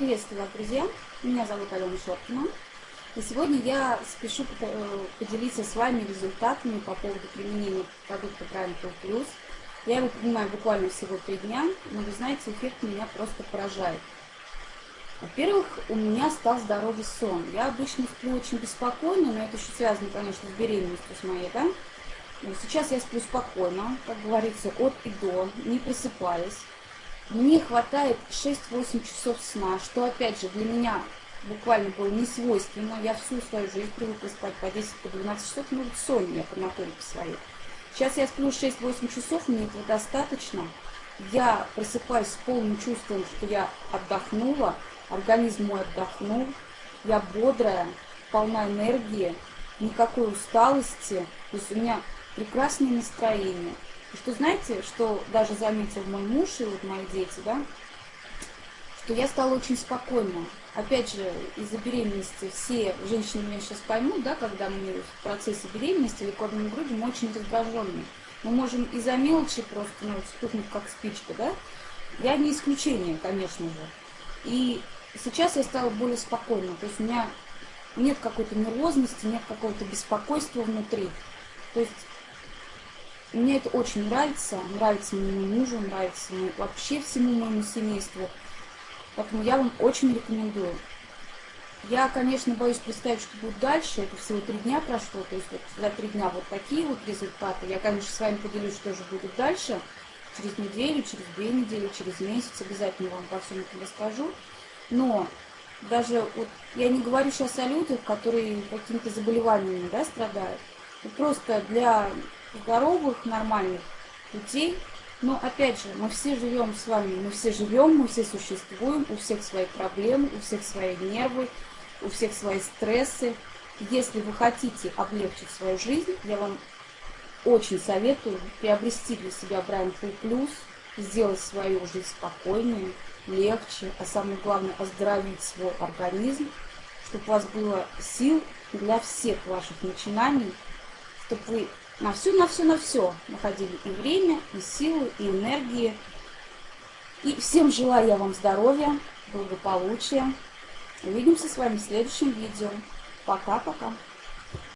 Приветствую вас, друзья! Меня зовут Алена Шоркина. И сегодня я спешу э, поделиться с вами результатами по поводу применения продукта Prime Pro Plus. Я его принимаю буквально всего три дня, но вы знаете, эффект меня просто поражает. Во-первых, у меня стал здоровый сон. Я обычно сплю очень беспокойно, но это еще связано, конечно, с беременностью с моей, да? Но сейчас я сплю спокойно, как говорится, от и до, не просыпаясь. Мне хватает 6-8 часов сна, что, опять же, для меня буквально было не свойственно. Я всю свою жизнь привыкла спать по 10-12 по часов, ну, вот сон я по натуре по своей. Сейчас я сплю 6-8 часов, мне этого достаточно. Я просыпаюсь с полным чувством, что я отдохнула, организм мой отдохнул, я бодрая, полна энергии, никакой усталости, то есть у меня прекрасное настроение. Что знаете, что даже заметил мой муж и вот мои дети, да, что я стала очень спокойна. Опять же, из-за беременности все женщины меня сейчас поймут, да, когда мы в процессе беременности или кормим грудью, мы очень раздраженные. Мы можем из-за мелочи просто ну, стукнуть как спичка, да. Я не исключение, конечно же. И сейчас я стала более спокойна. То есть у меня нет какой-то нервозности, нет какого-то беспокойства внутри. То есть мне это очень нравится, нравится моему мужу, нравится вообще всему моему семейству. Поэтому я вам очень рекомендую. Я, конечно, боюсь представить, что будет дальше. Это всего три дня прошло. То есть вот за три дня вот такие вот результаты. Я, конечно, с вами поделюсь, что же будет дальше. Через неделю, через две недели, через месяц. Обязательно вам по всем этом расскажу. Но даже вот я не говорю сейчас о людях, которые какими-то заболеваниями да, страдают. Просто для здоровых, нормальных людей. Но опять же, мы все живем с вами, мы все живем, мы все существуем, у всех свои проблемы, у всех свои нервы, у всех свои стрессы. Если вы хотите облегчить свою жизнь, я вам очень советую приобрести для себя Full Plus, сделать свою жизнь спокойнее, легче, а самое главное оздоровить свой организм, чтобы у вас было сил для всех ваших начинаний, чтобы вы на все, на все, на все находили и время, и силы, и энергии. И всем желаю я вам здоровья, благополучия. Увидимся с вами в следующем видео. Пока-пока.